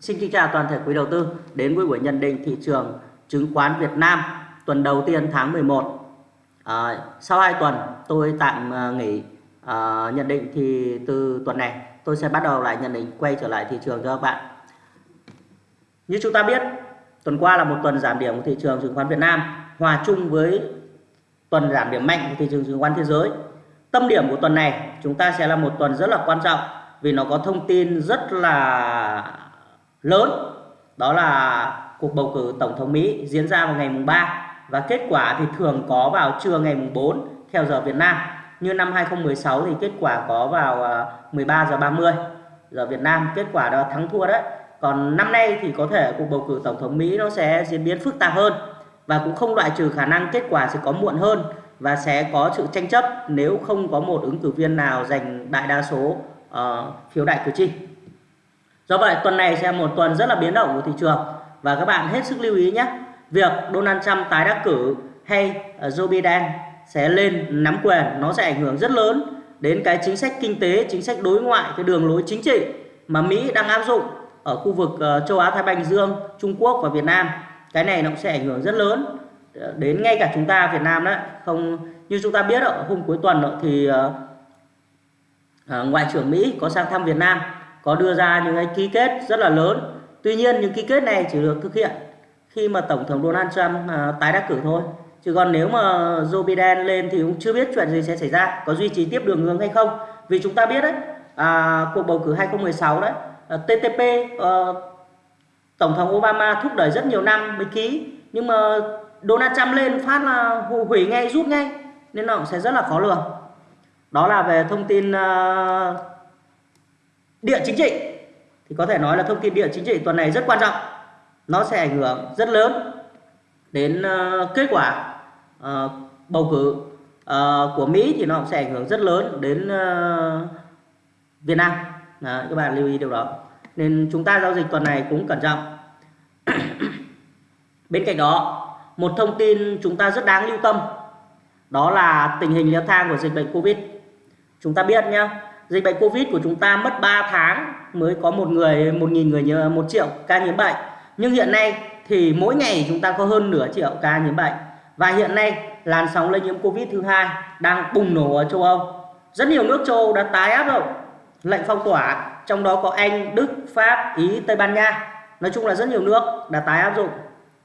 Xin kính chào toàn thể quý đầu tư đến với buổi nhận định thị trường chứng khoán Việt Nam tuần đầu tiên tháng 11. À, sau 2 tuần tôi tạm à, nghỉ à, nhận định thì từ tuần này tôi sẽ bắt đầu lại nhận định quay trở lại thị trường cho các bạn. Như chúng ta biết, tuần qua là một tuần giảm điểm của thị trường chứng khoán Việt Nam hòa chung với tuần giảm điểm mạnh của thị trường chứng khoán thế giới. Tâm điểm của tuần này chúng ta sẽ là một tuần rất là quan trọng vì nó có thông tin rất là lớn đó là cuộc bầu cử tổng thống Mỹ diễn ra vào ngày mùng 3 và kết quả thì thường có vào trưa ngày mùng 4 theo giờ Việt Nam. Như năm 2016 thì kết quả có vào à, 13 giờ 30 giờ Việt Nam, kết quả đó thắng thua đấy. Còn năm nay thì có thể cuộc bầu cử tổng thống Mỹ nó sẽ diễn biến phức tạp hơn và cũng không loại trừ khả năng kết quả sẽ có muộn hơn và sẽ có sự tranh chấp nếu không có một ứng cử viên nào giành đại đa số uh, phiếu đại cử tri. Do vậy tuần này sẽ một tuần rất là biến động của thị trường và các bạn hết sức lưu ý nhé. Việc Donald Trump tái đắc cử hay ờ, Joe Biden sẽ lên nắm quyền nó sẽ ảnh hưởng rất lớn đến cái chính sách kinh tế, chính sách đối ngoại, cái đường lối chính trị mà Mỹ đang áp dụng ở khu vực ờ, châu Á Thái Bình Dương, Trung Quốc và Việt Nam. Cái này nó cũng sẽ ảnh hưởng rất lớn ờ, đến ngay cả chúng ta Việt Nam đấy. Không như chúng ta biết ở hôm cuối tuần thì ngoại trưởng Mỹ có sang thăm Việt Nam có đưa ra những cái ký kết rất là lớn. Tuy nhiên những ký kết này chỉ được thực hiện khi mà tổng thống Donald Trump à, tái đắc cử thôi. Chứ còn nếu mà Joe Biden lên thì cũng chưa biết chuyện gì sẽ xảy ra có duy trì tiếp đường hướng hay không. Vì chúng ta biết đấy à, cuộc bầu cử 2016 đấy à, TTP à, ờ, tổng thống Obama thúc đẩy rất nhiều năm mới ký. Nhưng mà Donald Trump lên phát là hủy ngay rút ngay nên nó cũng sẽ rất là khó lường. Đó là về thông tin uh, địa chính trị. Thì có thể nói là thông tin địa chính trị tuần này rất quan trọng. Nó sẽ ảnh hưởng rất lớn đến uh, kết quả uh, bầu cử uh, của Mỹ thì nó cũng sẽ ảnh hưởng rất lớn đến uh, Việt Nam. Đó, các bạn lưu ý điều đó. Nên chúng ta giao dịch tuần này cũng cẩn trọng. Bên cạnh đó một thông tin chúng ta rất đáng lưu tâm đó là tình hình leo thang của dịch bệnh Covid. Chúng ta biết nhé dịch bệnh Covid của chúng ta mất 3 tháng mới có một người một nghìn người một triệu ca nhiễm bệnh. Nhưng hiện nay thì mỗi ngày chúng ta có hơn nửa triệu ca nhiễm bệnh. Và hiện nay làn sóng lây nhiễm Covid thứ hai đang bùng nổ ở châu Âu. Rất nhiều nước châu Âu đã tái áp dụng lệnh phong tỏa trong đó có Anh, Đức, Pháp, Ý, Tây Ban Nha. Nói chung là rất nhiều nước đã tái áp dụng.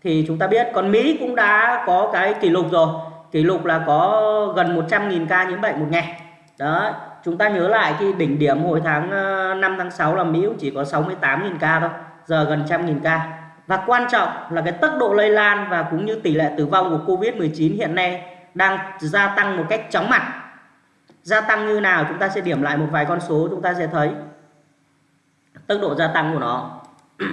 Thì chúng ta biết còn Mỹ cũng đã có cái kỷ lục rồi. Kỷ lục là có gần 100.000 ca nhiễm bệnh một ngày. Đó chúng ta nhớ lại khi đỉnh điểm hồi tháng ờ, 5 tháng 6 là Mỹ cũng chỉ có 68.000 ca thôi, giờ gần trăm nghìn ca. Và quan trọng là cái tốc độ lây lan và cũng như tỷ lệ tử vong của Covid-19 hiện nay đang gia tăng một cách chóng mặt. Gia tăng như nào chúng ta sẽ điểm lại một vài con số chúng ta sẽ thấy. Tốc độ gia tăng của nó.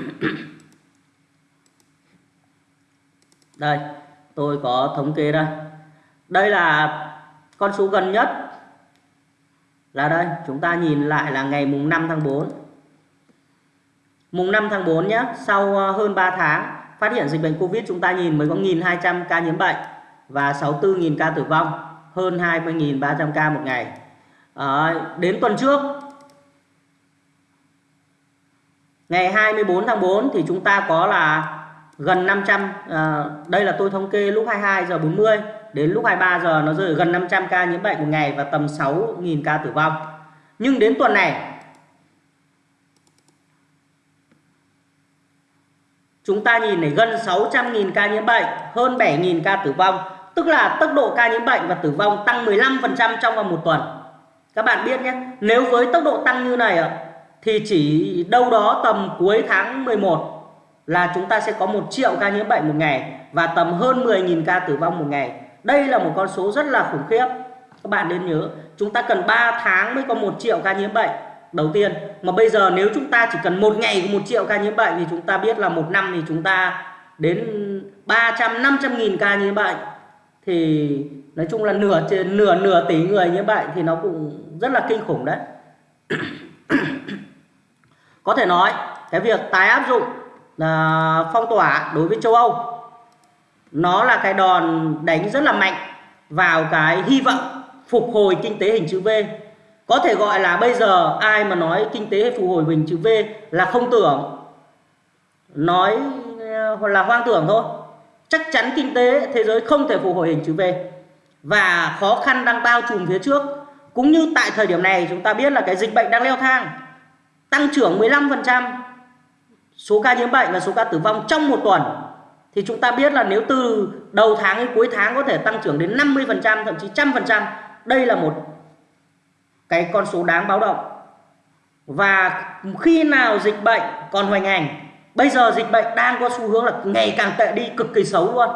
Đây, tôi có thống kê đây. Đây là con số gần nhất là đây chúng ta nhìn lại là ngày mùng 5 tháng 4 mùng 5 tháng 4 nhé sau ờ, hơn 3 tháng phát hiện dịch bệnh Covid chúng ta nhìn mới có 1.200 ca nhiễm bệnh và 64.000 ca tử vong hơn 20.300 ca một ngày. À, đến tuần trước ngày 24 tháng 4 thì chúng ta có là gần 500 à, ờ, đây là tôi thống kê lúc 22 giờ 40 đến lúc 23 giờ nó rơi gần 500 ca nhiễm bệnh một ngày và tầm 6.000 ca tử vong. Nhưng đến tuần này chúng ta nhìn này gần 600.000 ca nhiễm bệnh, hơn 7.000 ca tử vong, tức là tốc độ ca nhiễm bệnh và tử vong tăng 15% trong vòng một tuần. Các bạn biết nhé, nếu với tốc độ tăng như này thì chỉ đâu đó tầm cuối tháng 11 là chúng ta sẽ có 1 triệu ca nhiễm bệnh một ngày và tầm hơn 10.000 ca tử vong một ngày. Đây là một con số rất là khủng khiếp. Các bạn nên nhớ, chúng ta cần 3 tháng mới có 1 triệu ca nhiễm bệnh đầu tiên. Mà bây giờ nếu chúng ta chỉ cần một ngày có 1 triệu ca nhiễm bệnh thì chúng ta biết là một năm thì chúng ta đến 300 500 nghìn ca nhiễm bệnh. Thì nói chung là nửa trên nửa nửa tỷ người nhiễm bệnh thì nó cũng rất là kinh khủng đấy. có thể nói cái việc tái áp dụng là phong tỏa đối với châu Âu. Nó là cái đòn đánh rất là mạnh vào cái hy vọng phục hồi kinh tế hình chữ V. Có thể gọi là bây giờ ai mà nói kinh tế phục hồi hình chữ V là không tưởng. Nói ờ, là hoang tưởng thôi. Chắc chắn kinh tế, thế giới không thể phục hồi hình chữ V. Và khó khăn đang bao trùm phía trước. Cũng như tại thời điểm này, chúng ta biết là cái dịch bệnh đang leo thang, tăng trưởng 15% số ca nhiễm bệnh và số ca tử vong trong một tuần. Thì chúng ta biết là nếu từ đầu tháng đến cuối tháng có thể tăng trưởng đến 50% thậm chí trăm phần trăm, đây là một cái con số đáng báo động. Và khi nào dịch bệnh còn hoành hành, bây giờ dịch bệnh đang có xu hướng là ngày càng tệ đi, cực kỳ xấu luôn.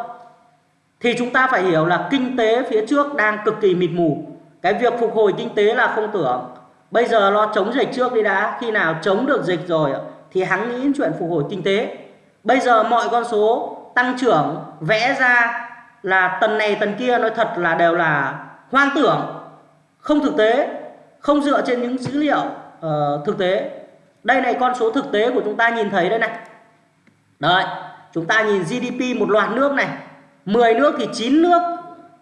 Thì chúng ta phải hiểu là kinh tế phía trước đang cực kỳ mịt mù. Cái việc phục hồi kinh tế là không tưởng. Bây giờ lo chống dịch trước đi đã. Khi nào chống được dịch rồi thì hắn nghĩ chuyện phục hồi kinh tế. Bây giờ mọi con số tăng trưởng vẽ ra là tần này tần kia nói thật là đều là hoang tưởng không thực tế không dựa trên những dữ liệu uh, thực tế. Đây này con số thực tế của chúng ta nhìn thấy đây này. Đấy chúng ta nhìn GDP một loạt nước này 10 nước thì 9 nước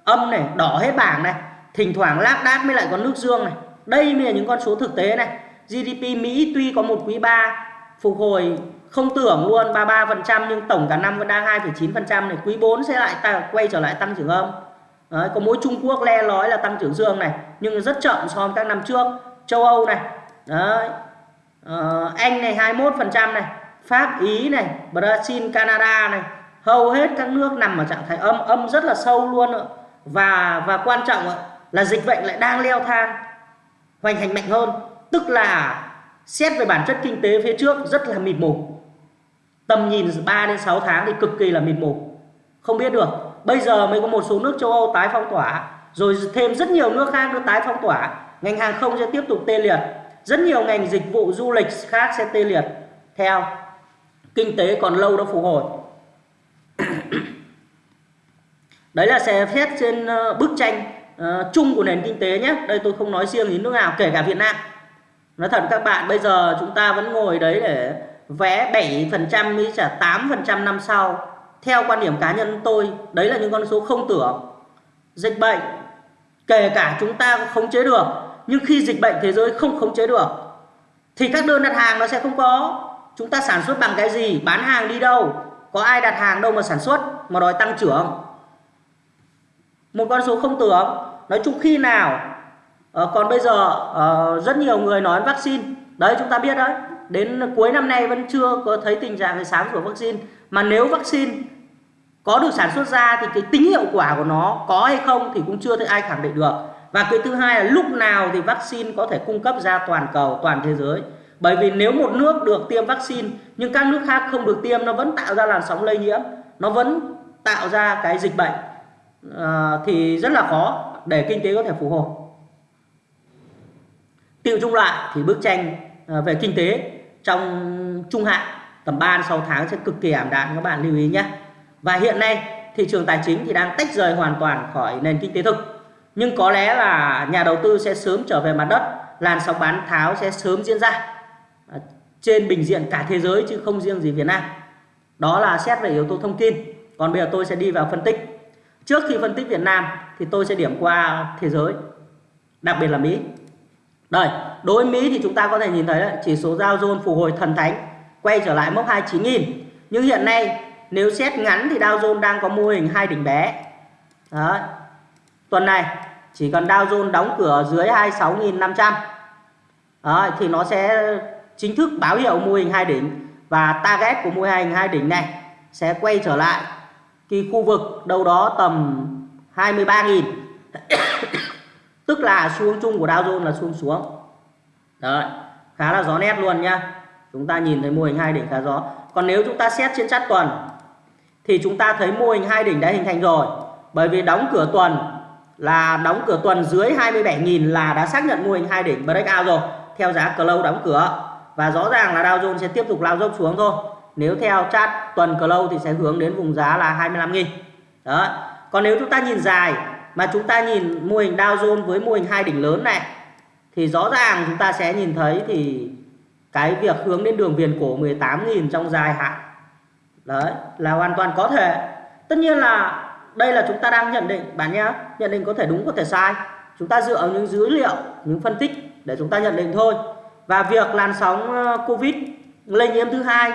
âm này đỏ hết bảng này. Thỉnh thoảng lác đác mới lại có nước dương này. Đây mới là những con số thực tế này. GDP Mỹ tuy có một quý 3 phục hồi không tưởng luôn 33% nhưng tổng cả năm vẫn đang 2,9% này quý 4 sẽ lại ta, quay trở lại tăng trưởng âm Đấy, có mỗi Trung Quốc le lói là tăng trưởng dương này nhưng rất chậm so với các năm trước châu Âu này Đấy. Ờ, Anh này 21% này Pháp Ý này Brazil Canada này hầu hết các nước nằm ở trạng thái âm âm rất là sâu luôn ạ. và và quan trọng là dịch bệnh lại đang leo thang hoành hành mạnh hơn tức là xét về bản chất kinh tế phía trước rất là mịt mù. Tầm nhìn 3 đến 6 tháng thì cực kỳ là mịt mù. Không biết được bây giờ mới có một số nước châu Âu tái phong tỏa rồi thêm rất nhiều nước khác nữa tái phong tỏa. Ngành hàng không sẽ tiếp tục tê liệt. Rất nhiều ngành dịch vụ du lịch khác sẽ tê liệt. Theo kinh tế còn lâu đó phục hồi. Đấy là sẽ xét trên ờ, bức tranh uh, chung của nền kinh tế nhé. Đây tôi không nói riêng đến nước nào kể cả Việt Nam nói thật các bạn, bây giờ chúng ta vẫn ngồi đấy để vẽ 7% mới trả 8% năm sau. Theo quan điểm cá nhân tôi, đấy là những con số không tưởng. Dịch bệnh, kể cả chúng ta cũng khống chế được, nhưng khi dịch bệnh thế giới không khống chế được, thì các đơn đặt hàng nó sẽ không có. Chúng ta sản xuất bằng cái gì? Bán hàng đi đâu? Có ai đặt hàng đâu mà sản xuất mà đòi tăng trưởng? Một con số không tưởng. Nói chung khi nào à, còn bây giờ à, rất nhiều người nói vaccine. Đấy chúng ta biết đấy. Đến cuối năm nay vẫn chưa có thấy tình trạng sáng của vaccine. Mà nếu vaccine có được sản xuất ra thì cái tính hiệu quả của nó có hay không thì cũng chưa thấy ai khẳng định được. Và cái thứ hai là lúc nào thì vaccine có thể cung cấp ra toàn cầu toàn thế giới. Bởi vì nếu một nước được tiêm vaccine nhưng các nước khác không được tiêm nó vẫn tạo ra làn sóng lây nhiễm nó vẫn tạo ra cái dịch bệnh à, thì rất là khó để kinh tế có thể phục hồi tiêu chung lại thì bức tranh ờ, về kinh tế trong trung hạn tầm 3 6 tháng sẽ cực kỳ ảm đạm, các bạn lưu ý nhé. Và hiện nay thị trường tài chính thì đang tách rời hoàn toàn khỏi nền kinh tế thực. Nhưng có lẽ là nhà đầu tư sẽ sớm trở về mặt đất, làn sóng bán tháo sẽ sớm diễn ra à, trên bình diện cả thế giới chứ không riêng gì Việt Nam. Đó là xét về yếu tố thông tin. Còn bây giờ tôi sẽ đi vào phân tích. Trước khi phân tích Việt Nam thì tôi sẽ điểm qua thế giới, đặc biệt là Mỹ đây đối với Mỹ thì chúng ta có thể nhìn thấy đấy, chỉ số Dow Jones phục hồi thần thánh quay trở lại mốc 29.000 nhưng hiện nay nếu xét ngắn thì Dow Jones đang có mô hình hai đỉnh bé. Đấy. tuần này chỉ cần Dow Jones đóng cửa dưới 26.500 thì nó sẽ chính thức báo hiệu mô hình hai đỉnh. Và target của mô hình hai đỉnh này sẽ quay trở lại cái khu vực đâu đó tầm 23.000 tức là xu hướng chung của Dow Jones là xuống xuống. Đấy, khá là gió nét luôn nhá. Chúng ta nhìn thấy mô hình hai đỉnh khá gió còn nếu chúng ta xét trên chart tuần thì chúng ta thấy mô hình hai đỉnh đã hình thành rồi. Bởi vì đóng cửa tuần là đóng cửa tuần dưới 27.000 là đã xác nhận mô hình hai đỉnh breakout rồi theo giá close đóng cửa. Và rõ ràng là Dow Jones sẽ tiếp tục lao dốc xuống thôi. Nếu theo chart tuần close thì sẽ hướng đến vùng giá là 25.000 đó còn nếu chúng ta nhìn dài mà chúng ta nhìn mô hình Dow Jones với mô hình hai đỉnh lớn này, thì rõ ràng chúng ta sẽ nhìn thấy thì cái việc hướng đến đường viền cổ 18.000 trong dài hạn, đấy, là hoàn toàn có thể. Tất nhiên là đây là chúng ta đang nhận định, bạn nhé, nhận định có thể đúng, có thể sai. Chúng ta dựa vào những dữ liệu, những phân tích để chúng ta nhận định thôi. Và việc làn sóng ờ, covid lây nhiễm thứ hai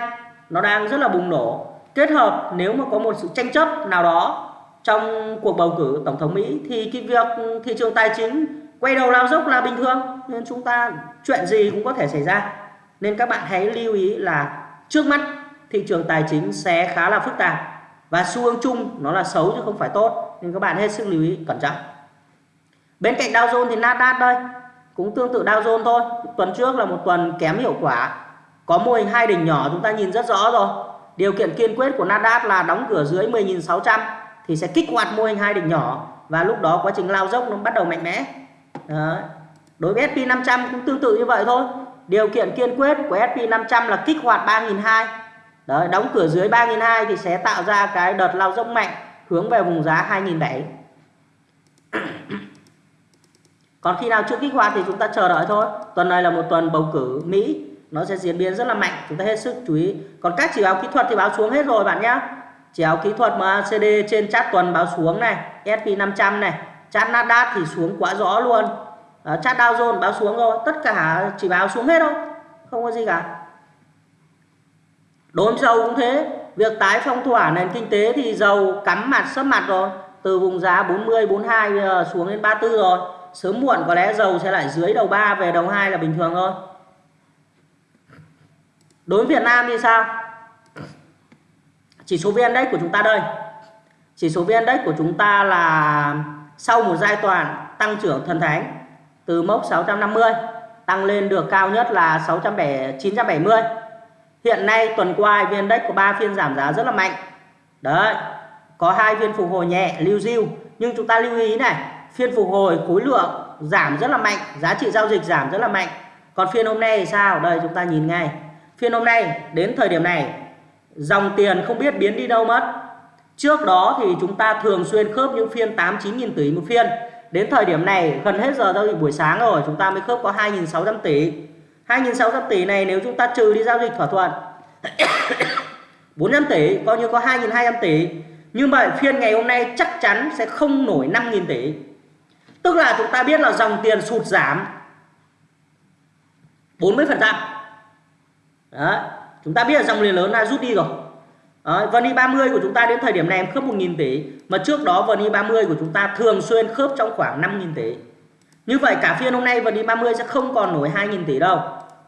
nó đang rất là bùng nổ, kết hợp nếu mà có một sự tranh chấp nào đó trong cuộc bầu cử tổng thống Mỹ thì cái việc thị trường tài chính quay đầu lao dốc là bình thường, nên chúng ta chuyện gì cũng có thể xảy ra. Nên các bạn hãy lưu ý là trước mắt thị trường tài chính sẽ khá là phức tạp và xu hướng chung nó là xấu chứ không phải tốt, nên các bạn hết sức lưu ý, cẩn trọng. Bên cạnh Dow Jones thì Nasdaq đây, cũng tương tự Dow Jones thôi. Tuần trước là một tuần kém hiệu quả, có mô hình hai đỉnh nhỏ chúng ta nhìn rất rõ rồi. Điều kiện kiên quyết của Nasdaq là đóng cửa dưới 10.600 thì sẽ kích hoạt mô hình hai đỉnh nhỏ. Và lúc đó quá trình lao dốc nó bắt đầu mạnh mẽ. Đấy. đối với S&P 500 cũng tương tự như vậy thôi. Điều kiện kiên quyết của S&P 500 là kích hoạt 3.200 Đấy, đóng cửa dưới 3.200 thì sẽ tạo ra cái đợt lao dốc mạnh hướng về vùng giá 2.700 còn khi nào chưa kích hoạt thì chúng ta chờ đợi thôi. Tuần này là một tuần bầu cử Mỹ. Nó sẽ diễn biến rất là mạnh. Chúng ta hết sức chú ý. Còn các chỉ báo kỹ thuật thì báo xuống hết rồi bạn nhé chỉ báo kỹ thuật MACD trên chat tuần báo xuống này S&P 500 này chart Nasdaq thì xuống quá rõ luôn. Đó, chart Dow Jones báo xuống rồi tất cả chỉ báo xuống hết thôi không có gì cả. Đối với dầu cũng thế việc tái phong tỏa nền kinh tế thì dầu cắm mặt sấp mặt rồi từ vùng giá 40 42 giờ xuống đến 34 rồi. Sớm muộn có lẽ dầu sẽ lại dưới đầu 3 về đầu 2 là bình thường thôi. Đối với Việt Nam thì sao? Chỉ số VN Index của chúng ta đây. Chỉ số VN Index của chúng ta là sau một giai đoạn tăng trưởng thần thánh từ mốc 650 tăng lên được cao nhất là 670 970 hiện nay tuần qua VN Index có 3 phiên giảm giá rất là mạnh. Đấy, có hai phiên phục hồi nhẹ, lưu diêu nhưng chúng ta lưu ý này, phiên phục hồi khối lượng giảm rất là mạnh, giá trị giao dịch giảm rất là mạnh. Còn phiên hôm nay thì sao? Đây, chúng ta nhìn ngay. Phiên hôm nay, đến thời điểm này dòng tiền không biết biến đi đâu mất. Trước đó thì chúng ta thường xuyên khớp những phiên 8 9 nghìn tỷ một phiên. Đến thời điểm này, gần hết giờ giao dịch buổi sáng rồi, chúng ta mới khớp có 2.600 tỷ. 2.600 tỷ này nếu chúng ta trừ đi giao dịch thỏa thuận 400 tỷ, coi như có 2.200 tỷ. Nhưng mà phiên ngày hôm nay chắc chắn sẽ không nổi 5.000 tỷ. Tức là chúng ta biết là dòng tiền sụt giảm 40% Đấy chúng ta biết là dòng tiền lớn đã rút đi rồi. Đấy, VN 30 của chúng ta đến thời điểm này em khớp 1.000 tỷ mà trước đó VN 30 của chúng ta thường xuyên khớp trong khoảng 5.000 tỷ. Như vậy cả phiên hôm nay VN 30 sẽ không còn nổi 2.000 tỷ đâu.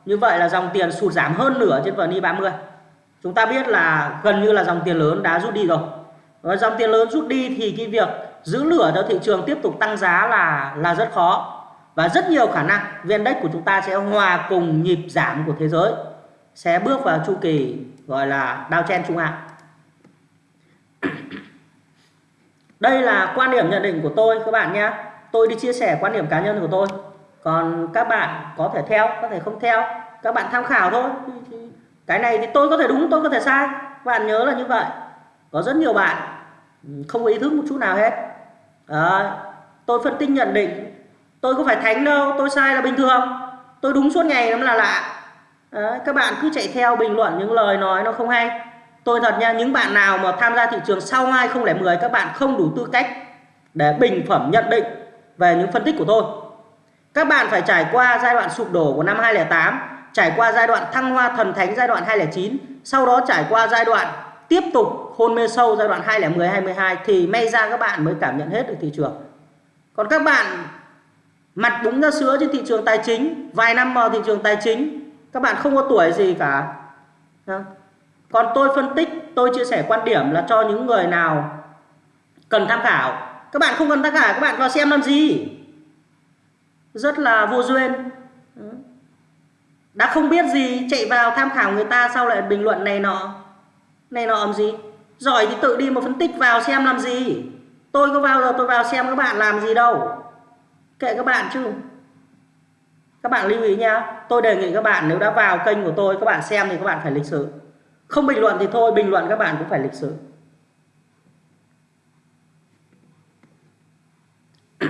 Như vậy là dòng tiền sụt giảm hơn nửa trên VN 30 chúng ta biết là gần như là dòng tiền lớn đã rút đi rồi. Và dòng tiền lớn rút đi thì cái việc giữ lửa cho thị trường tiếp tục tăng giá là là rất khó. Và rất nhiều khả năng VN Index của chúng ta sẽ hòa cùng nhịp giảm của thế giới sẽ bước vào chu kỳ gọi là downtrend trung hạn. Đây là quan điểm nhận định của tôi các bạn nhé. Tôi đi chia sẻ quan điểm cá nhân của tôi. Còn các bạn có thể theo có thể không theo. Các bạn tham khảo thôi. Cái này thì tôi có thể đúng tôi có thể sai. Các bạn nhớ là như vậy. Có rất nhiều bạn ừ, không có ý thức một chút nào hết. À, tôi phân tích nhận định. Tôi có phải thánh đâu tôi sai là bình thường. Tôi đúng suốt ngày nó là lạ. Đấy. các bạn cứ chạy theo bình luận những lời nói nó không hay tôi thật nha những bạn nào mà tham gia thị trường sau 2010 các bạn không đủ tư cách để bình phẩm nhận định về những phân tích của tôi các bạn phải trải qua giai đoạn sụp đổ của năm 2008 trải qua giai đoạn thăng hoa thần thánh giai đoạn 2009 sau đó trải qua giai đoạn tiếp tục hôn mê sâu giai đoạn 2010 2012 thì may ra các bạn mới cảm nhận hết được thị trường. Còn các bạn mặt búng ra sữa trên thị trường tài chính, vài năm vào thị trường tài chính, các bạn không có tuổi gì cả. Còn tôi phân tích, tôi chia sẻ quan điểm là cho những người nào cần tham khảo. Các bạn không cần tham khảo, các bạn vào xem làm gì? Rất là vô duyên. Đã không biết gì chạy vào tham khảo người ta sau lại bình luận này nọ này nọ làm gì giỏi thì tự đi mà phân tích vào xem làm gì tôi có vào rồi tôi vào xem các bạn làm gì đâu kệ các bạn chứ các bạn lưu ý nha tôi đề nghị các bạn nếu đã vào kênh của tôi các bạn xem thì các bạn phải lịch sự. Không bình luận thì thôi bình luận các bạn cũng phải lịch sự.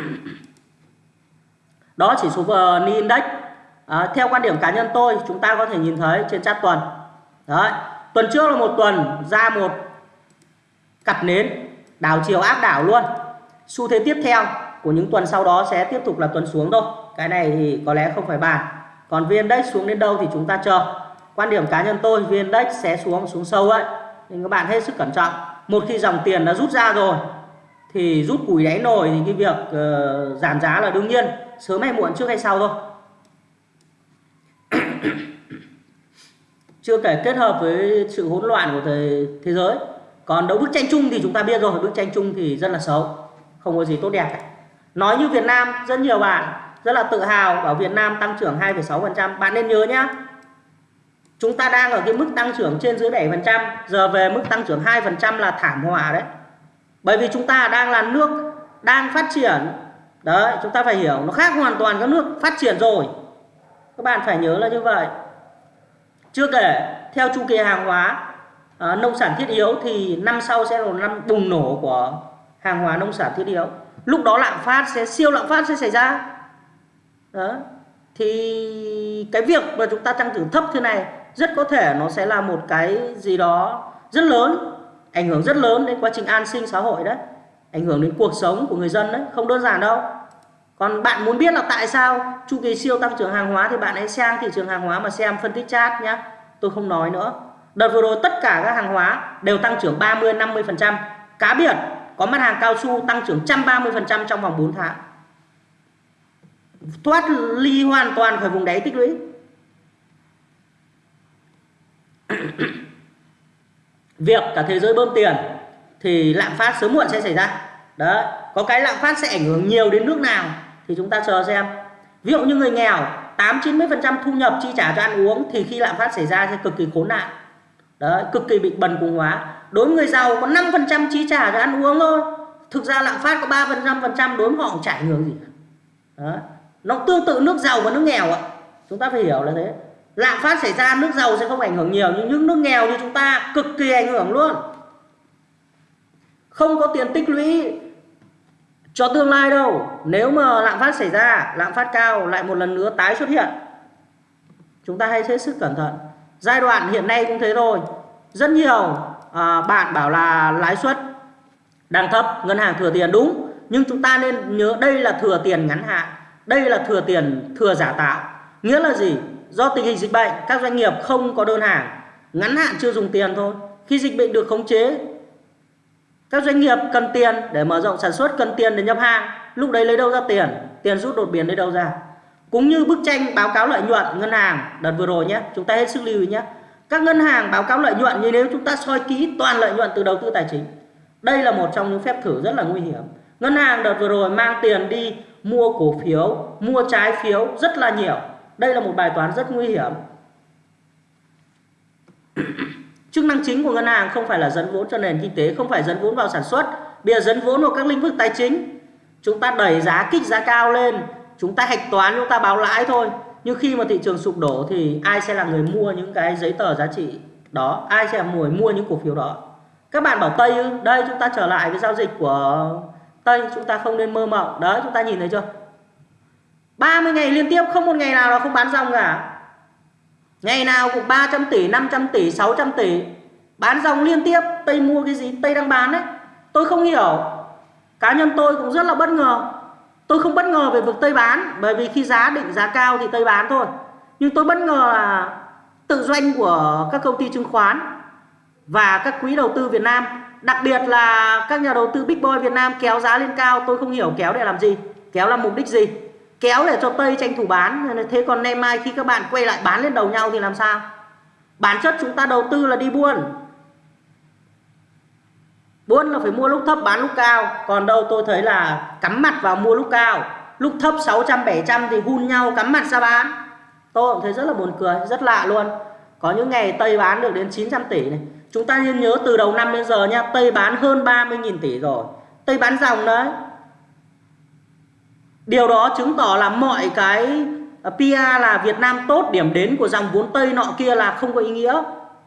Đó chỉ số VN Index. À, theo quan điểm cá nhân tôi chúng ta có thể nhìn thấy trên chart tuần. Đấy tuần trước là một tuần ra một cặp nến đảo chiều áp đảo luôn. Xu thế tiếp theo của những tuần sau đó sẽ tiếp tục là tuần xuống thôi cái này thì có lẽ không phải bàn. Còn viên index xuống đến đâu thì chúng ta chờ. Quan điểm cá nhân tôi vn index sẽ xuống xuống sâu ấy. Nên các bạn hết sức cẩn trọng. Một khi dòng tiền đã rút ra rồi thì rút củi đáy nồi thì cái việc uh, giảm giá là đương nhiên. Sớm hay muộn trước hay sau thôi. Chưa kể kết hợp với sự hỗn loạn của thế, thế giới. Còn đấu bức tranh chung thì chúng ta biết rồi. Bức tranh chung thì rất là xấu. Không có gì tốt đẹp cả. Nói như Việt Nam rất nhiều bạn rất là tự hào bảo Việt Nam tăng trưởng 2,6% bạn nên nhớ nhé chúng ta đang ở cái mức tăng trưởng trên dưới 7% giờ về mức tăng trưởng 2% là thảm họa đấy. Bởi vì chúng ta đang là nước đang phát triển. Đấy chúng ta phải hiểu nó khác hoàn toàn các nước phát triển rồi. Các bạn phải nhớ là như vậy. Chưa kể theo chu kỳ hàng hóa à, nông sản thiết yếu thì năm sau sẽ là năm bùng nổ của hàng hóa nông sản thiết yếu. Lúc đó lạm phát sẽ siêu lạm phát sẽ xảy ra đó. Thì cái việc mà chúng ta tăng trưởng thấp thế này rất có thể nó sẽ là một cái gì đó rất lớn, ảnh hưởng rất lớn đến quá trình an sinh xã hội đấy, ảnh hưởng đến cuộc sống của người dân đấy, không đơn giản đâu. Còn bạn muốn biết là tại sao chu kỳ siêu tăng trưởng hàng hóa thì bạn hãy sang thị trường hàng hóa mà xem phân tích chat nhá. Tôi không nói nữa. Đợt vừa rồi tất cả các hàng hóa đều tăng trưởng 30 50 phần trăm. Cá biệt có mặt hàng cao su tăng trưởng 130 phần trăm trong vòng 4 tháng thoát ly hoàn toàn khỏi vùng đáy tích lũy. Việc cả thế giới bơm tiền thì lạm phát sớm muộn sẽ xảy ra. Đấy, có cái lạm phát sẽ ảnh hưởng nhiều đến nước nào thì chúng ta chờ xem. Ví dụ như người nghèo 8 90 phần trăm thu nhập chi trả cho ăn uống thì khi lạm phát xảy ra sẽ cực kỳ khốn nạn. Đấy, cực kỳ bị bần cùng hóa. Đối với người giàu có 5 phần trăm chi trả cho ăn uống thôi. Thực ra lạm phát có 3 phần trăm phần trăm đối với họ chả ảnh hưởng gì đấy nó tương tự nước giàu và nước nghèo ạ. Chúng ta phải hiểu là thế. Lạm phát xảy ra nước giàu sẽ không ảnh hưởng nhiều nhưng những nước nghèo như chúng ta cực kỳ ảnh hưởng luôn. Không có tiền tích lũy cho tương lai đâu. Nếu mà lạm phát xảy ra lạm phát cao lại một lần nữa tái xuất hiện. Chúng ta hãy hết sức cẩn thận. Giai đoạn hiện nay cũng thế thôi. Rất nhiều à, bạn bảo là lãi suất đang thấp ngân hàng thừa tiền đúng nhưng chúng ta nên nhớ đây là thừa tiền ngắn hạn đây là thừa tiền, thừa giả tạo. Nghĩa là gì? Do tình hình dịch bệnh, các doanh nghiệp không có đơn hàng, ngắn hạn chưa dùng tiền thôi. Khi dịch bệnh được khống chế, các doanh nghiệp cần tiền để mở rộng sản xuất, cần tiền để nhập hàng, lúc đấy lấy đâu ra tiền? Tiền rút đột biến lấy đâu ra? Cũng như bức tranh báo cáo lợi nhuận ngân hàng đợt vừa rồi nhé, chúng ta hết sức lưu ý nhé. Các ngân hàng báo cáo lợi nhuận như nếu chúng ta soi kỹ toàn lợi nhuận từ đầu tư tài chính, đây là một trong những phép thử rất là nguy hiểm. Ngân hàng đợt vừa rồi mang tiền đi mua cổ phiếu, mua trái phiếu rất là nhiều. Đây là một bài toán rất nguy hiểm. Chức năng chính của ngân hàng không phải là dẫn vốn cho nền kinh tế, không phải dẫn vốn vào sản xuất. Bây giờ dẫn vốn vào các lĩnh vực tài chính. Chúng ta đẩy giá kích giá cao lên. Chúng ta hạch toán, chúng ta báo lãi thôi. Nhưng khi mà thị trường sụp đổ thì ai sẽ là người mua những cái giấy tờ giá trị đó? Ai sẽ là người mua những cổ phiếu đó? Các bạn bảo tây ư? Đây, chúng ta trở lại với giao dịch của tây chúng ta không nên mơ mộng. Đấy chúng ta nhìn thấy chưa? 30 ngày liên tiếp không một ngày nào là không bán dòng cả. Ngày nào cũng 300 tỷ, 500 tỷ, 600 tỷ. Bán dòng liên tiếp Tây mua cái gì? Tây đang bán đấy. Tôi không hiểu. Cá nhân tôi cũng rất là bất ngờ. Tôi không bất ngờ về việc Tây bán Bởi vì khi giá định giá cao thì Tây bán thôi. Nhưng tôi bất ngờ là Tự doanh của các công ty chứng khoán Và các quỹ đầu tư Việt Nam Đặc biệt là các nhà đầu tư Big Boy Việt Nam kéo giá lên cao, Tôi không hiểu kéo để làm gì, Kéo là mục đích gì? Kéo để cho Tây tranh thủ bán. Thế còn nay mai khi các bạn quay lại bán lên đầu nhau thì làm sao? Bản chất chúng ta đầu tư là đi buôn. Buôn là phải mua lúc thấp, bán lúc cao. Còn đâu tôi thấy là cắm mặt vào mua lúc cao. Lúc thấp 600 700 thì hun nhau, cắm mặt ra bán. Tôi cũng thấy rất là buồn cười, rất lạ luôn. Có những ngày Tây bán được đến 900 tỷ này chúng ta nên nhớ từ đầu năm đến giờ nha Tây bán hơn 30.000 tỷ rồi Tây bán dòng đấy Điều đó chứng tỏ là mọi cái à, PR là Việt Nam tốt điểm đến của dòng vốn Tây nọ kia là không có ý nghĩa.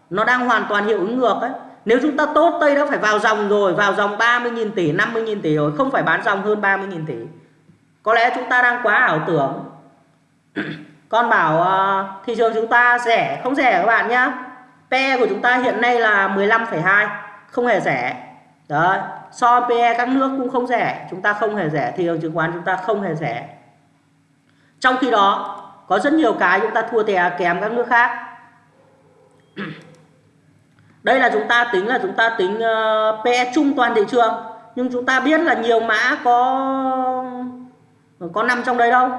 Nó đang hoàn toàn hiệu ứng ngược ấy. Nếu chúng ta tốt Tây đã phải vào dòng rồi, vào dòng 30.000 tỷ, 50.000 tỷ rồi, không phải bán dòng hơn 30.000 tỷ. Có lẽ chúng ta đang quá ảo tưởng. Con bảo uh, thị trường chúng ta rẻ, không rẻ các bạn nhá. PE của chúng ta hiện nay là 15,2, không hề rẻ. Đấy, so PE các nước cũng không rẻ chúng ta không hề rẻ thị trường chứng khoán chúng ta không hề rẻ. Trong khi đó có rất nhiều cái chúng ta thua tè kém các nước khác. Đây là chúng ta tính là chúng ta tính ờ, uh, PE chung toàn thị trường nhưng chúng ta biết là nhiều mã có có nằm trong đấy đâu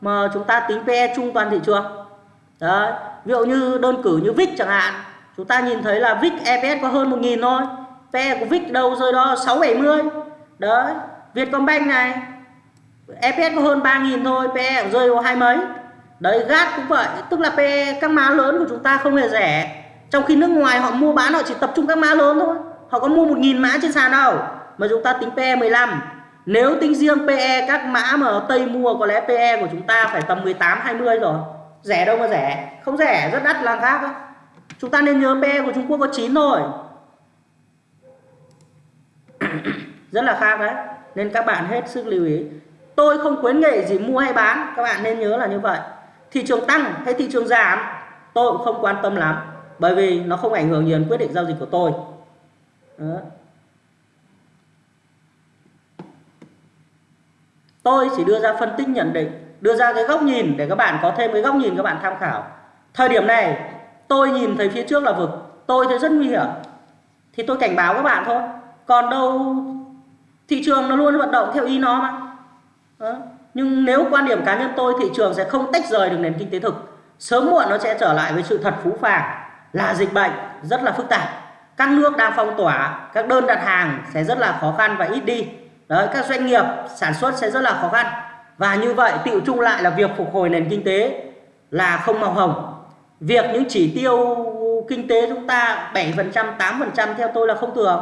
mà chúng ta tính PE chung toàn thị trường. Đấy ví dụ như đơn cử như VIX chẳng hạn chúng ta nhìn thấy là VIX EPS có hơn 1.000 thôi. PE của VIX đâu rơi đó 670 đấy, Vietcombank này. EPS có hơn 3.000 thôi PE cũng rơi vào hai mấy. Đấy GAT cũng vậy, tức là PE các má lớn của chúng ta không hề rẻ. Trong khi nước ngoài họ mua bán họ chỉ tập trung các mã lớn thôi. Họ có mua 1.000 mã trên sàn đâu, mà chúng ta tính PE 15 nếu tính riêng PE các mã mà ở Tây mua, có lẽ PE của chúng ta phải tầm 18 20 rồi. Rẻ đâu mà rẻ? Không rẻ, rất đắt là khác đó chúng ta nên nhớ PE của Trung Quốc có 9 thôi rất là khác đấy. Nên các bạn hết sức lưu ý. Tôi không khuyến nghị gì mua hay bán. Các bạn nên nhớ là như vậy. Thị trường tăng hay thị trường giảm, tôi cũng không quan tâm lắm. Bởi vì nó không ảnh hưởng nhiều đến quyết định giao dịch của tôi. Đó. tôi chỉ đưa ra phân tích nhận định, đưa ra cái góc nhìn để các bạn có thêm cái góc nhìn các bạn tham khảo. Thời điểm này tôi nhìn thấy phía trước là vực. Tôi thấy rất nguy hiểm. Thì tôi cảnh báo các bạn thôi. Còn đâu thị trường nó luôn vận động theo ý nó mà. Đó. nhưng nếu quan điểm cá nhân tôi, thị trường sẽ không tách rời được nền kinh tế thực. Sớm muộn nó sẽ trở lại với sự thật phú phàng, là dịch bệnh rất là phức tạp. Các nước đang phong tỏa, các đơn đặt hàng sẽ rất là khó khăn và ít đi. Đấy, các doanh nghiệp sản xuất sẽ rất là khó khăn. Và như vậy tiệu chung lại là việc phục hồi nền kinh tế là không màu hồng việc những chỉ tiêu kinh tế chúng ta 7% 8% theo tôi là không thường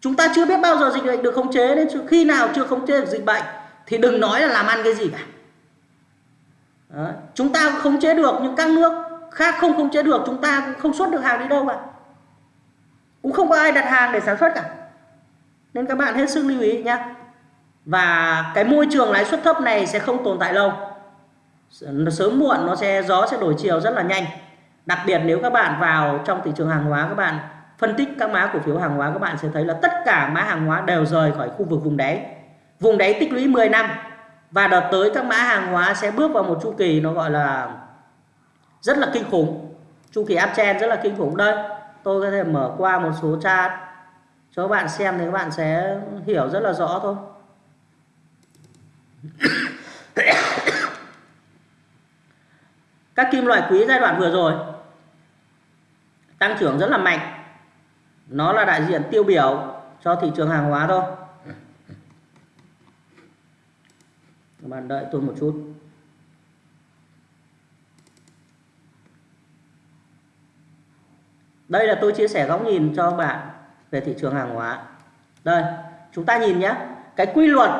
chúng ta chưa biết bao giờ dịch bệnh được khống chế nên khi nào chưa khống chế được dịch bệnh, thì đừng nói là làm ăn cái gì cả. Đó. chúng ta khống chế được nhưng các nước khác không khống chế được, chúng ta cũng không xuất được hàng đi đâu cả cũng không có ai đặt hàng để sản xuất cả. Nên các bạn hết sức lưu ý nhé và cái môi trường lãi suất thấp này sẽ không tồn tại lâu sớm muộn, nó sẽ, gió sẽ đổi chiều rất là nhanh. Đặc biệt nếu các bạn vào trong thị trường hàng hóa, các bạn phân tích các mã cổ phiếu hàng hóa, các bạn sẽ thấy là tất cả mã hàng hóa đều rời khỏi khu vực vùng đáy. Vùng đáy tích lũy 10 năm và đợt tới các mã hàng hóa sẽ bước vào một chu kỳ nó gọi là rất là kinh khủng. Chu kỳ uptrend rất là kinh khủng. Đây, tôi có thể mở qua một số chart cho các bạn xem thì các bạn sẽ hiểu rất là rõ thôi. Các kim loại quý giai đoạn vừa rồi tăng trưởng rất là mạnh. Nó là đại diện tiêu biểu cho thị trường hàng hóa thôi. Các bạn đợi tôi một chút. Đây là tôi chia sẻ góc nhìn cho các bạn về thị trường hàng hóa. Đây, chúng ta nhìn nhé. Cái quy luật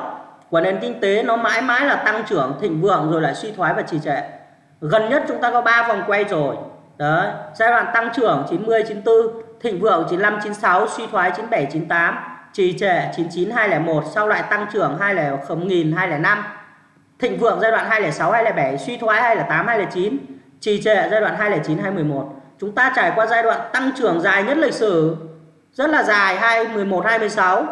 của nền kinh tế nó mãi mãi là tăng trưởng thịnh vượng rồi lại suy thoái và trì trệ gần nhất chúng ta có 3 vòng quay rồi đấy giai đoạn tăng trưởng 90 94 thịnh vượng 95 96 suy thoái 97 98 trì trệ 99 201 sau lại tăng trưởng 2000 205 thịnh vượng giai đoạn 206 207 suy thoái 208 209 trì trệ giai đoạn 209 211 chúng ta trải qua giai đoạn tăng trưởng dài nhất lịch sử rất là dài 2011 2016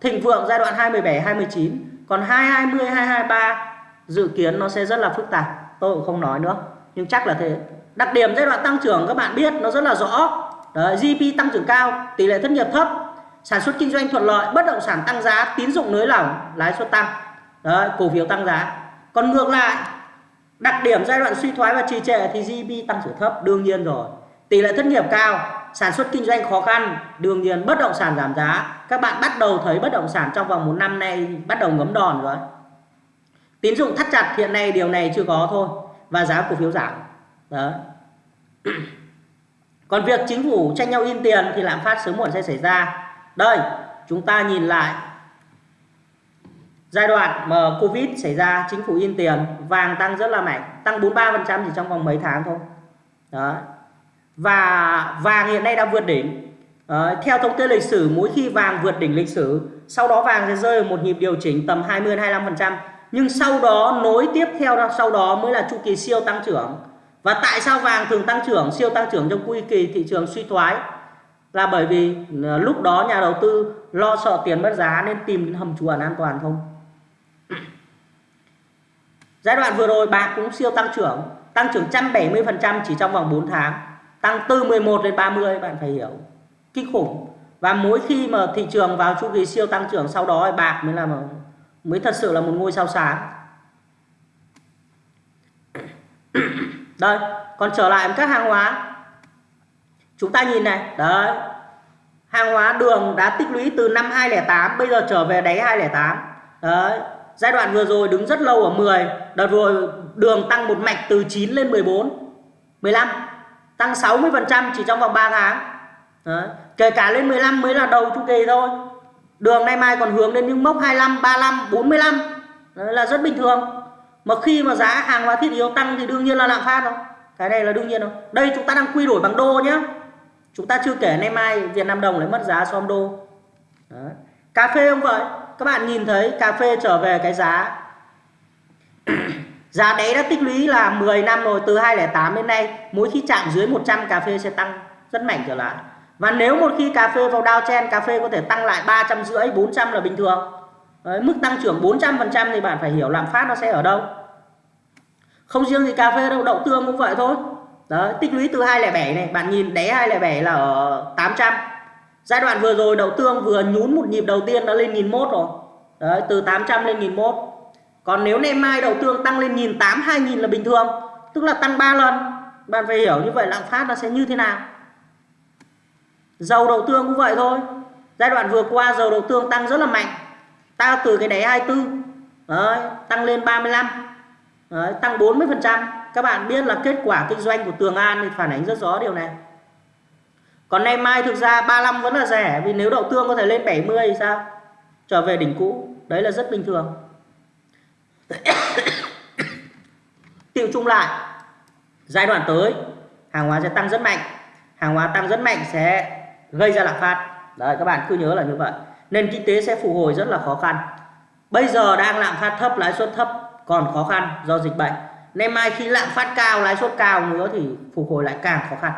thịnh vượng giai đoạn 2017 2019 còn 2020 2023 dự kiến nó sẽ rất là phức tạp tôi cũng không nói nữa. Nhưng chắc là thế. Đặc điểm giai đoạn tăng trưởng các bạn biết nó rất là rõ. Đấy, GDP tăng trưởng cao tỷ lệ thất nghiệp thấp sản xuất kinh doanh thuận lợi bất động sản tăng giá tín dụng nới lỏng lãi suất tăng. Đấy, cổ phiếu tăng giá. Còn ngược lại đặc điểm giai đoạn suy thoái và trì trệ thì GDP tăng trưởng thấp đương nhiên rồi. Tỷ lệ thất nghiệp cao sản xuất kinh doanh khó khăn đương nhiên bất động sản giảm giá. Các bạn bắt đầu thấy bất động sản trong vòng một năm nay bắt đầu ngấm đòn rồi tín dụng thắt chặt hiện nay điều này chưa có thôi. Và giá cổ phiếu giảm. Đó. Còn việc chính phủ tranh nhau in tiền thì lạm phát sớm muộn sẽ xảy ra. Đây chúng ta nhìn lại giai đoạn mà covid xảy ra chính phủ in tiền vàng tăng rất là mạnh tăng 43% chỉ trong vòng mấy tháng thôi. Đó. Và vàng hiện nay đã vượt đỉnh. À, theo thống kê lịch sử mỗi khi vàng vượt đỉnh lịch sử sau đó vàng sẽ rơi ở một nhịp điều chỉnh tầm 20 25% nhưng sau đó, nối tiếp theo đó, sau đó mới là chu kỳ siêu tăng trưởng. Và tại sao vàng thường tăng trưởng, siêu tăng trưởng trong quy kỳ thị trường suy thoái? Là bởi vì ờ, lúc đó nhà đầu tư lo sợ tiền mất giá nên tìm đến hầm trú ẩn an toàn không? Giai đoạn vừa rồi, bạc cũng siêu tăng trưởng. Tăng trưởng 170% chỉ trong vòng 4 tháng. Tăng từ 11 đến 30 bạn phải hiểu. Kinh khủng. Và mỗi khi mà thị trường vào chu kỳ siêu tăng trưởng, sau đó bạc mới là mới thật sự là một ngôi sao sáng. Đây, còn trở lại các hàng hóa. Chúng ta nhìn này, đấy. Hàng hóa đường đã tích lũy từ năm 2008 bây giờ trở về đáy 2008 đấy, giai đoạn vừa rồi đứng rất lâu ở 10 đợt rồi đường tăng một mạch từ 9 lên 14 15 tăng 60 phần trăm chỉ trong vòng 3 tháng. Đấy. kể cả lên 15 mới là đầu chu kỳ thôi đường nay mai còn hướng đến những mốc 25 35 45 đấy là rất bình thường. Mà khi mà giá hàng hóa thiết yếu tăng thì đương nhiên là lạm phát rồi. Cái này là đương nhiên rồi. Đây chúng ta đang quy đổi bằng đô nhé chúng ta chưa kể nay mai Việt Nam đồng lại mất giá so với đô. Đấy. cà phê không vậy các bạn nhìn thấy cà phê trở về cái giá. Giá đấy đã tích lũy là 10 năm rồi, từ 2008 đến nay, mỗi khi chạm dưới 100 cà phê sẽ tăng rất mạnh trở lại và nếu một khi cà phê vào downtrend cà phê có thể tăng lại 300 rưỡi 400 là bình thường đấy, mức tăng trưởng 400% thì bạn phải hiểu lạm phát nó sẽ ở đâu không riêng gì cà phê đâu đậu tương cũng vậy thôi Đấy, tích lũy từ 207 này, bạn nhìn đáy 207 là ở 800. Giai đoạn vừa rồi đậu tương vừa nhún một nhịp đầu tiên đã lên 1001 rồi. Đấy, từ 800 lên 1001. Còn nếu nay mai đậu tương tăng lên 1008 2000 là bình thường, tức là tăng 3 lần. Bạn phải hiểu như vậy lạm phát nó sẽ như thế nào. Dầu đậu tương cũng vậy thôi. Giai đoạn vừa qua dầu đậu tương tăng rất là mạnh. ta từ cái đáy 24 Đấy, tăng lên 35 Đấy, tăng 40% các bạn biết là kết quả kinh doanh của Tường An thì phản ánh rất rõ điều này. Còn nay mai thực ra 35 vẫn là rẻ vì nếu đậu tương có thể lên 70 thì sao? Trở về đỉnh cũ đấy là rất bình thường. Tiêu chung lại giai đoạn tới hàng hóa sẽ tăng rất mạnh. Hàng hóa tăng rất mạnh sẽ gây ra lạm phát. Đấy các bạn cứ nhớ là như vậy. Nền kinh tế sẽ phục hồi rất là khó khăn. Bây giờ đang lạm phát thấp lãi suất thấp còn khó khăn do dịch bệnh. Nên mai khi lạm phát cao lãi suất cao nữa thì phục hồi lại càng khó khăn.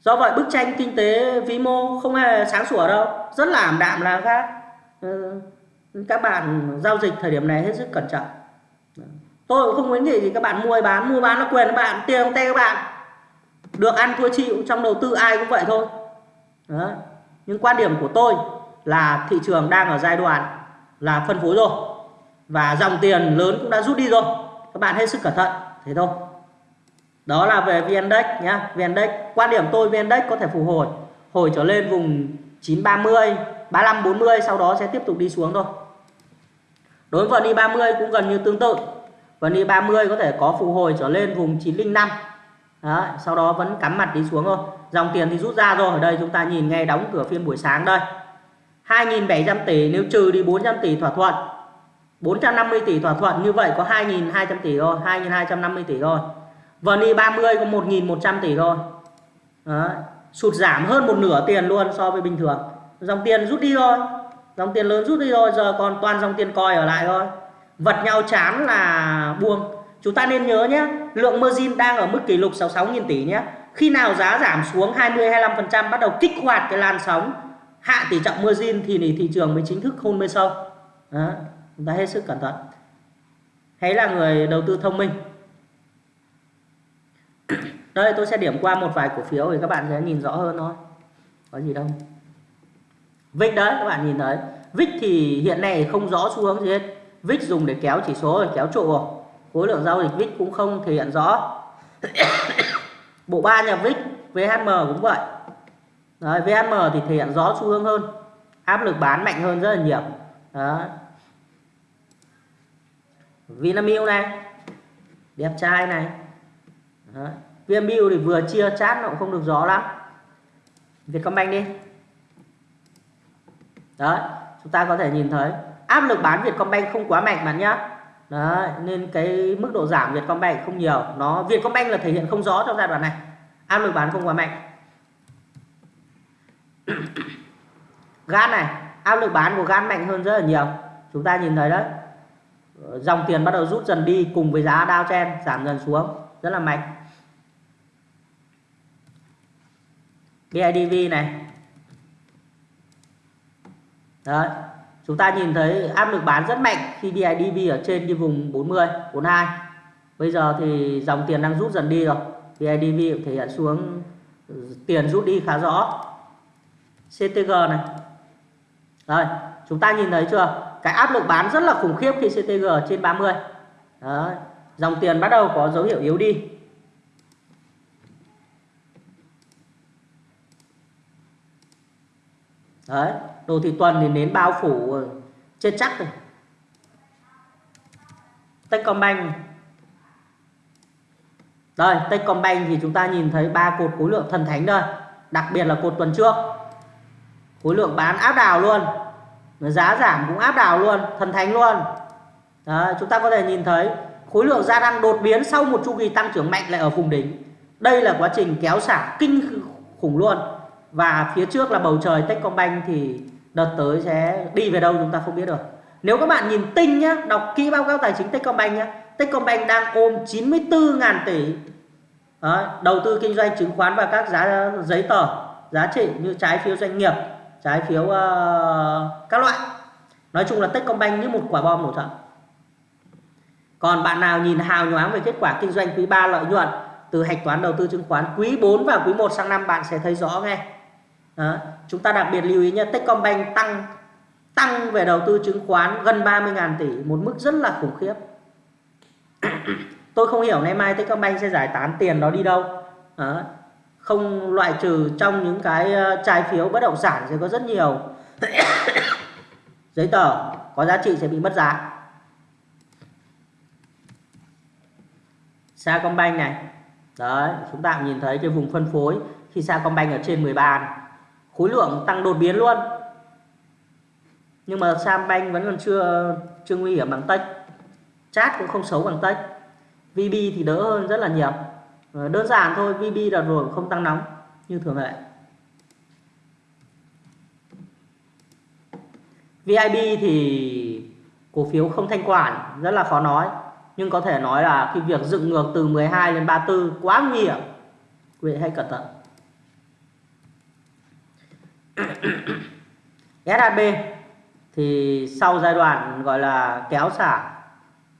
Do vậy bức tranh kinh tế vĩ mô không hề sáng sủa đâu. Rất là ảm đạm là khác ừ, ờ, các bạn giao dịch thời điểm này hết sức cẩn trọng. Tôi cũng không khuyến nghị gì các bạn mua bán mua bán là quyền các bạn tiền tay các bạn được ăn thua chịu, trong đầu tư ai cũng vậy thôi. Đó. nhưng quan điểm của tôi là thị trường đang ở giai đoạn là phân phối rồi. Và dòng tiền lớn cũng đã rút đi rồi. Các bạn hết sức cẩn thận, thế thôi. Đó là về VN-Index nhá. VN-Index quan điểm tôi VN-Index có thể phục hồi hồi trở lên vùng 930 35 40 sau đó sẽ tiếp tục đi xuống thôi. Đối với VN 30 cũng gần như tương tự. VN 30 có thể có phục hồi trở lên vùng 905 Đấy, sau đó vẫn cắm mặt đi xuống thôi. Dòng tiền thì rút ra rồi. Ở đây chúng ta nhìn ngay đóng cửa phiên buổi sáng đây. 2.700 tỷ nếu trừ đi 400 tỷ thỏa thuận. 450 tỷ thỏa thuận như vậy có 2.200 tỷ thôi. 2.250 tỷ thôi. VNI 30 có 1.100 tỷ thôi. Đấy. sụt giảm hơn một nửa tiền luôn so với bình thường. Dòng tiền rút đi thôi. Dòng tiền lớn rút đi thôi. Giờ còn toàn dòng tiền coi ở lại thôi. Vật nhau chán là buông chúng ta nên nhớ nhé, lượng margin đang ở mức kỷ lục 66.000 tỷ nhé. Khi nào giá giảm xuống 20 25% bắt đầu kích hoạt cái làn sóng, hạ tỷ trọng margin thì thị trường mới chính thức hôn mê sâu. Đó, chúng ta hết sức cẩn thận. Hãy là người đầu tư thông minh. Đây, tôi sẽ điểm qua một vài cổ phiếu để các bạn sẽ nhìn rõ hơn thôi. Có gì đâu. VIX đấy, các bạn nhìn thấy. VIX thì hiện nay không rõ xu hướng gì hết. VIX dùng để kéo chỉ số, kéo trụ rồi khối lượng giao dịch VIX cũng không thể hiện rõ. Bộ ba nhà VIX VHM cũng vậy. Đấy, VHM thì thể hiện rõ xu hướng hơn. Áp lực bán mạnh hơn rất là nhiều. Đó Vinamilk này đẹp trai này. Đó. Vinamilk thì vừa chia chat nó cũng không được rõ lắm. Vietcombank đi. Đấy chúng ta có thể nhìn thấy. Áp lực bán Vietcombank không quá mạnh bạn nhá đấy, nên cái mức độ giảm Vietcombank không nhiều. Nó, Vietcombank là thể hiện không rõ trong giai đoạn này. Áp lực bán không quá mạnh. Gan này, áp lực bán của gan mạnh hơn rất là nhiều. Chúng ta nhìn thấy đấy. Dòng tiền bắt đầu rút dần đi cùng với giá downtrend giảm dần xuống. Rất là mạnh. BIDV này. Đấy chúng ta nhìn thấy áp lực bán rất mạnh khi BIDV ở trên cái vùng 40 42 bây giờ thì dòng tiền đang rút dần đi rồi. BIDV thể hiện xuống, tiền rút đi khá rõ. CTG này. Rồi chúng ta nhìn thấy chưa? Cái áp lực bán rất là khủng khiếp khi CTG trên 30 Đấy. dòng tiền bắt đầu có dấu hiệu yếu đi. Đấy đồ thị tuần thì nến bao phủ ờ, trên chắc rồi. Techcombank đây Techcombank thì chúng ta nhìn thấy ba cột khối lượng thần thánh đây. Đặc biệt là cột tuần trước. Khối lượng bán áp đảo luôn. Giá giảm cũng áp đảo luôn thần thánh luôn. Đấy, chúng ta có thể nhìn thấy khối lượng gia tăng đột biến sau một chu kỳ tăng trưởng mạnh lại ở vùng đỉnh. Đây là quá trình kéo xả kinh khủng luôn. Và phía trước là bầu trời Techcombank thì đợt tới sẽ đi về đâu chúng ta không biết được. Nếu các bạn nhìn tinh nhá đọc kỹ báo cáo tài chính Techcombank nhá Techcombank đang ôm 94.000 tỷ Đấy, đầu tư kinh doanh chứng khoán và các giá giấy tờ giá trị như trái phiếu doanh nghiệp trái phiếu uh, các loại. Nói chung là Techcombank như một quả bom nổ chậm. Còn bạn nào nhìn hào nhoáng về kết quả kinh doanh quý 3 lợi nhuận từ hạch toán đầu tư chứng khoán quý 4 và quý 1 sang năm bạn sẽ thấy rõ ngay đó. chúng ta đặc biệt lưu ý nhé Techcombank tăng tăng về đầu tư chứng khoán gần 30.000 tỷ, một mức rất là khủng khiếp tôi không hiểu nay mai Techcombank sẽ giải tán tiền đó đi đâu đó. không loại trừ trong những cái ờ, trái phiếu bất động sản sẽ có rất nhiều giấy tờ có giá trị sẽ bị mất giá Sacombank này đấy, chúng ta nhìn thấy cái vùng phân phối khi Sacombank ở trên 13 này khối lượng tăng đột biến luôn. Nhưng mà Sambank vẫn còn chưa chưa nguy hiểm bằng Tech. Chat cũng không xấu bằng Tech. VB thì đỡ hơn rất là nhiều. Ờ, đơn giản thôi VB là rồi không tăng nóng như thường lệ. VIB thì cổ phiếu không thanh quản rất là khó nói. Nhưng có thể nói là cái việc dựng ngược từ 12 lên 34 quá nguy hiểm. Quý vị hãy cẩn thận. SHB thì sau giai đoạn gọi là kéo xả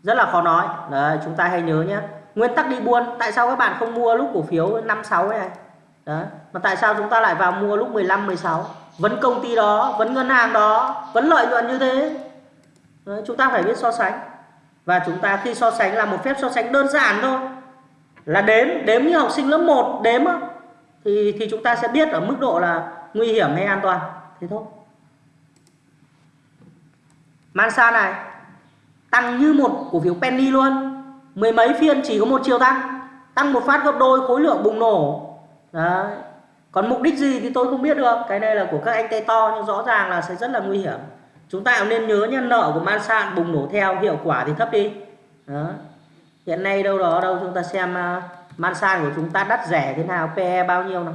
rất là khó nói. Đấy chúng ta hãy nhớ nhé. Nguyên tắc đi buôn tại sao các bạn không mua lúc cổ phiếu 5 6 này? Đấy mà tại sao chúng ta lại vào mua lúc 15 16 vẫn công ty đó vẫn ngân hàng đó vẫn lợi nhuận như thế. Đấy, chúng ta phải biết so sánh. Và chúng ta khi so sánh là một phép so sánh đơn giản thôi. Là đếm đếm như học sinh lớp 1 đếm thì thì chúng ta sẽ biết ở mức độ là nguy hiểm hay an toàn? Thế thôi. Mansa này tăng như một cổ phiếu penny luôn. Mười mấy phiên chỉ có một chiều tăng tăng một phát gấp đôi khối lượng bùng nổ. Đấy. Còn mục đích gì thì tôi không biết được. Cái này là của các anh tay to nhưng rõ ràng là sẽ rất là nguy hiểm. Chúng ta cũng nên nhớ nhân nợ của Mansan bùng nổ theo hiệu quả thì thấp đi. Đó. hiện nay đâu đó đâu chúng ta xem à, uh, Mansan của chúng ta đắt rẻ thế nào PE bao nhiêu nào?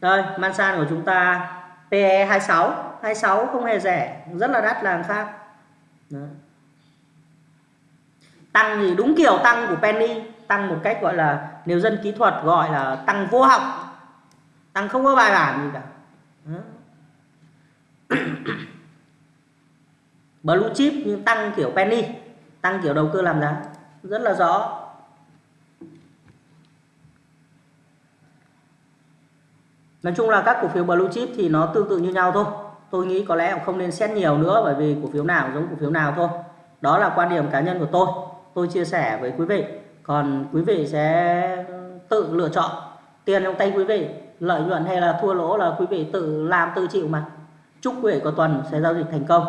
Đây, Mansan của chúng ta PE 26, 26 không hề rẻ, rất là đắt là khác. Đó. Tăng thì đúng kiểu tăng của Penny, tăng một cách gọi là nếu dân kỹ thuật gọi là tăng vô học. Tăng không có bài bản gì cả. Đó. Blue chip nhưng tăng kiểu penny, tăng kiểu đầu cơ làm giá rất là rõ. Nói chung là các cổ phiếu blue chip thì nó tương tự như nhau thôi. Tôi nghĩ có lẽ cũng không nên xét nhiều nữa bởi vì cổ phiếu nào giống cổ phiếu nào thôi. Đó là quan điểm cá nhân của tôi. Tôi chia sẻ với quý vị. Còn quý vị sẽ tự lựa chọn tiền trong tay quý vị, lợi nhuận hay là thua lỗ là quý vị tự làm, tự chịu mà. Chúc quý vị có tuần sẽ giao dịch thành công.